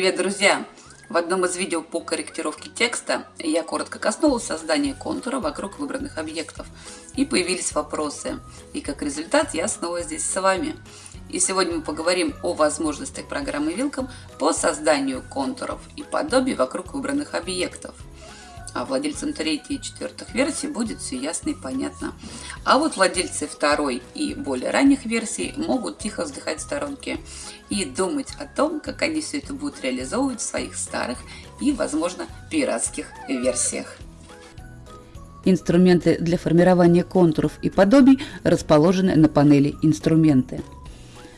Привет, друзья! В одном из видео по корректировке текста я коротко коснулась создания контура вокруг выбранных объектов. И появились вопросы. И как результат я снова здесь с вами. И сегодня мы поговорим о возможностях программы Welcome по созданию контуров и подобий вокруг выбранных объектов – а владельцам третьей и четвертых версий будет все ясно и понятно. А вот владельцы второй и более ранних версий могут тихо вздыхать в сторонке и думать о том, как они все это будут реализовывать в своих старых и, возможно, пиратских версиях. Инструменты для формирования контуров и подобий расположены на панели «Инструменты».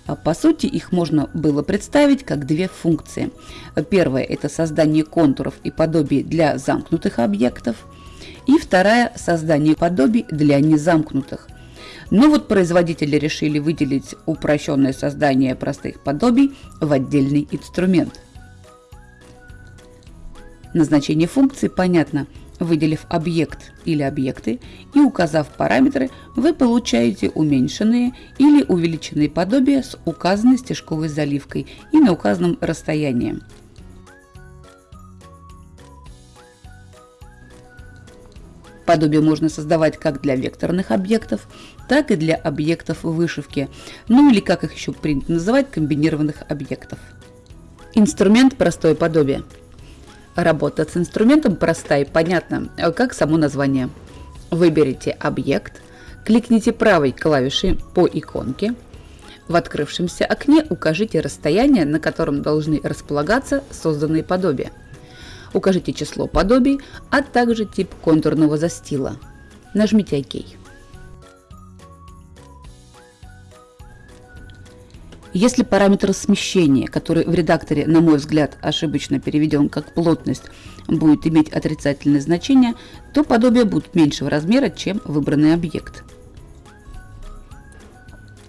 А по сути, их можно было представить как две функции. Первая – это создание контуров и подобий для замкнутых объектов. И вторая – создание подобий для незамкнутых. Но вот производители решили выделить упрощенное создание простых подобий в отдельный инструмент. Назначение функции понятно – Выделив объект или объекты и указав параметры, вы получаете уменьшенные или увеличенные подобия с указанной стежковой заливкой и на указанном расстоянии. Подобие можно создавать как для векторных объектов, так и для объектов вышивки, ну или как их еще принято называть, комбинированных объектов. Инструмент «Простое подобие» Работа с инструментом проста и понятна, как само название. Выберите объект, кликните правой клавишей по иконке. В открывшемся окне укажите расстояние, на котором должны располагаться созданные подобия. Укажите число подобий, а также тип контурного застила. Нажмите ОК. Если параметр смещения, который в редакторе, на мой взгляд, ошибочно переведен как плотность, будет иметь отрицательное значение, то подобие будет меньшего размера, чем выбранный объект.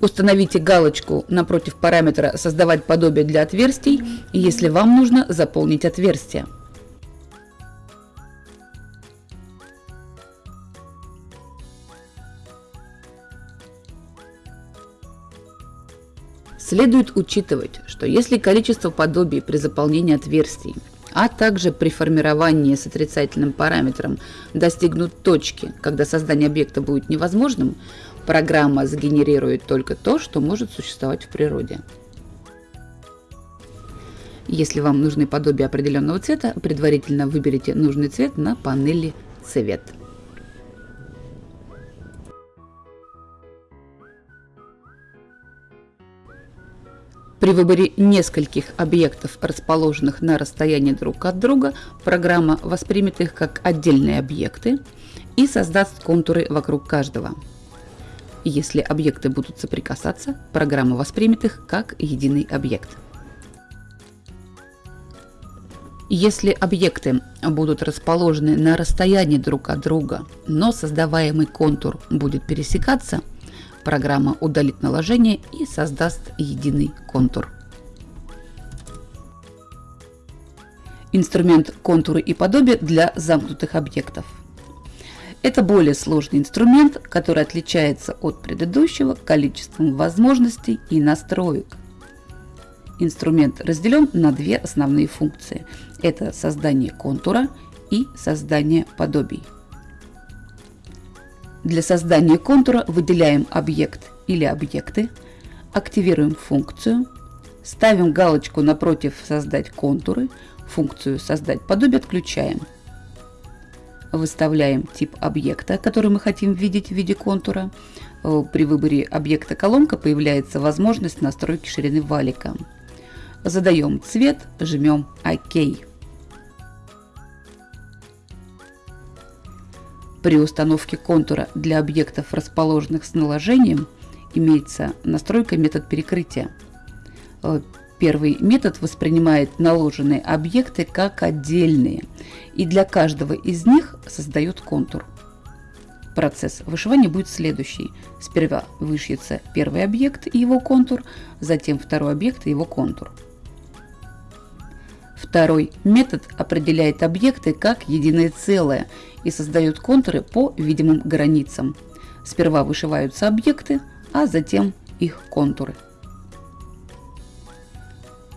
Установите галочку напротив параметра «Создавать подобие для отверстий», если вам нужно заполнить отверстие. Следует учитывать, что если количество подобий при заполнении отверстий, а также при формировании с отрицательным параметром достигнут точки, когда создание объекта будет невозможным, программа сгенерирует только то, что может существовать в природе. Если вам нужны подобия определенного цвета, предварительно выберите нужный цвет на панели «Цвет». При выборе нескольких объектов, расположенных на расстоянии друг от друга, программа воспримет их как отдельные объекты и создаст контуры вокруг каждого. Если объекты будут соприкасаться, программа воспримет их как единый объект. Если объекты будут расположены на расстоянии друг от друга, но создаваемый контур будет пересекаться – Программа удалит наложение и создаст единый контур. Инструмент контуры и подобие для замкнутых объектов. Это более сложный инструмент, который отличается от предыдущего количеством возможностей и настроек. Инструмент разделен на две основные функции. Это создание контура и создание подобий. Для создания контура выделяем объект или объекты, активируем функцию, ставим галочку напротив «Создать контуры», функцию «Создать подобие» отключаем. Выставляем тип объекта, который мы хотим видеть в виде контура. Э, при выборе объекта колонка появляется возможность настройки ширины валика. Задаем цвет, жмем ОК. При установке контура для объектов, расположенных с наложением, имеется настройка метод перекрытия. Э, первый метод воспринимает наложенные объекты как отдельные и для каждого из них создает контур. Процесс вышивания будет следующий. Сперва вышьется первый объект и его контур, затем второй объект и его контур. Второй метод определяет объекты как единое целое и создает контуры по видимым границам. Сперва вышиваются объекты, а затем их контуры.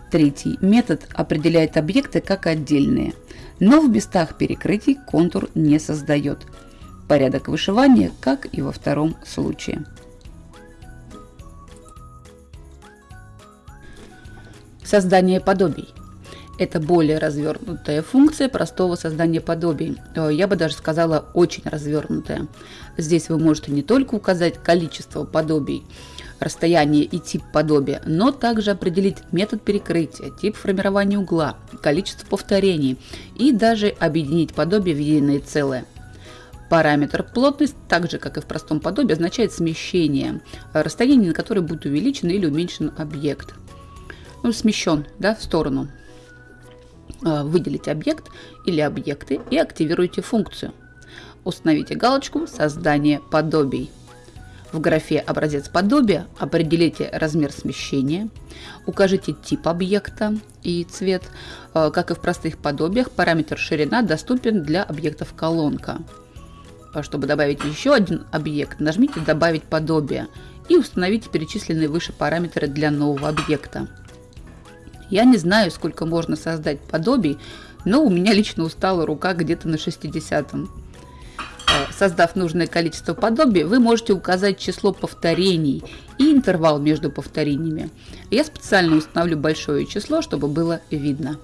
Третий метод определяет объекты как отдельные, но в местах перекрытий контур не создает. Порядок вышивания, как и во втором случае. Создание подобий. Это более развернутая функция простого создания подобий. Э, я бы даже сказала, очень развернутая. Здесь вы можете не только указать количество подобий, расстояние и тип подобия, но также определить метод перекрытия, тип формирования угла, количество повторений и даже объединить подобие в единое целое. Параметр плотность, так же как и в простом подобии, означает смещение, расстояние, на которое будет увеличен или уменьшен объект ну, смещен да, в сторону. А, выделите объект или объекты и активируйте функцию. Установите галочку «Создание подобий». В графе «Образец подобия» определите размер смещения, укажите тип объекта и цвет. А, как и в простых подобиях, параметр ширина доступен для объектов колонка. А чтобы добавить еще один объект, нажмите «Добавить подобие» и установите перечисленные выше параметры для нового объекта. Я не знаю, сколько можно создать подобий, но у меня лично устала рука где-то на 60-м. Э, создав нужное количество подобий, вы можете указать число повторений и интервал между повторениями. Я специально установлю большое число, чтобы было видно.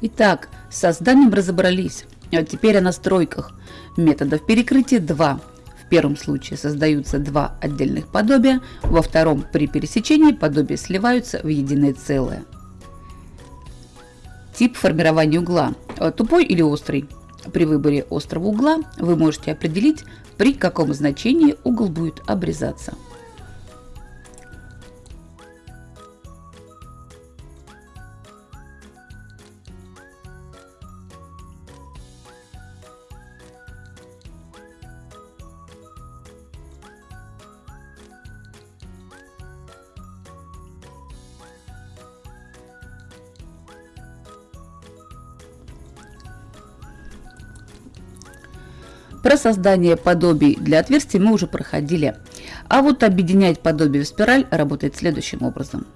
Итак, с созданием разобрались. А теперь о настройках. Методов перекрытия 2 первом случае создаются два отдельных подобия, во втором при пересечении подобия сливаются в единое целое. Тип формирования угла – тупой или острый. При выборе острого угла вы можете определить, при каком значении угол будет обрезаться. Про создание подобий для отверстий мы уже проходили. А вот объединять подобие в спираль работает следующим образом.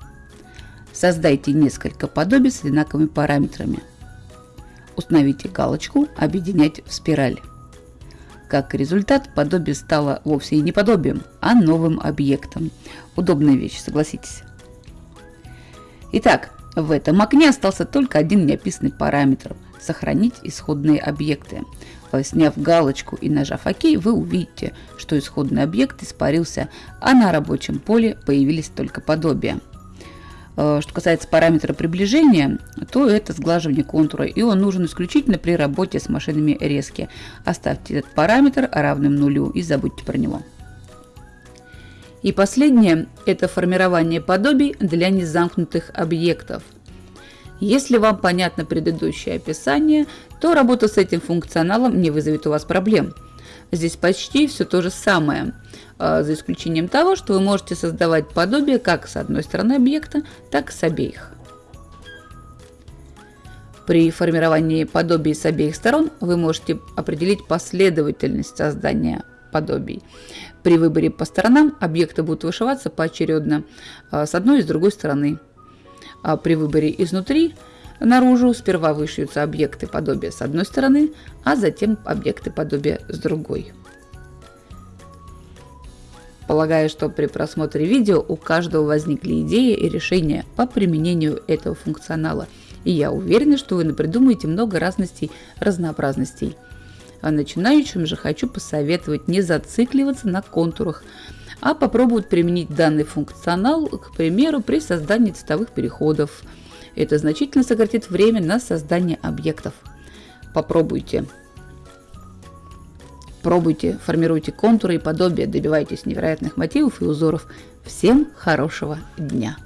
Создайте несколько подобий с одинаковыми параметрами. Установите галочку «Объединять в спираль». Как результат, подобие стало вовсе и не подобием, а новым объектом. Удобная вещь, согласитесь. Итак, в этом окне остался только один неописанный параметр – сохранить исходные объекты. Сняв галочку и нажав ОК, вы увидите, что исходный объект испарился, а на рабочем поле появились только подобия. Э, что касается параметра приближения, то это сглаживание контура, и он нужен исключительно при работе с машинами резки. Оставьте этот параметр равным нулю и забудьте про него. И последнее – это формирование подобий для незамкнутых объектов – если вам понятно предыдущее описание, то работа с этим функционалом не вызовет у вас проблем. Здесь почти все то же самое, а, за исключением того, что вы можете создавать подобие как с одной стороны объекта, так и с обеих. При формировании подобий с обеих сторон вы можете определить последовательность создания подобий. При выборе по сторонам объекты будут вышиваться поочередно а, с одной и с другой стороны. А при выборе изнутри наружу сперва вышьются объекты подобия с одной стороны, а затем объекты подобия с другой. Полагаю, что при просмотре видео у каждого возникли идеи и решения по применению этого функционала. И я уверена, что вы напридумаете много разностей, разнообразностей. А начинающим же хочу посоветовать не зацикливаться на контурах, а попробовать применить данный функционал, к примеру, при создании цветовых переходов. Это значительно сократит время на создание объектов. Попробуйте. Пробуйте, формируйте контуры и подобия, добивайтесь невероятных мотивов и узоров. Всем хорошего дня!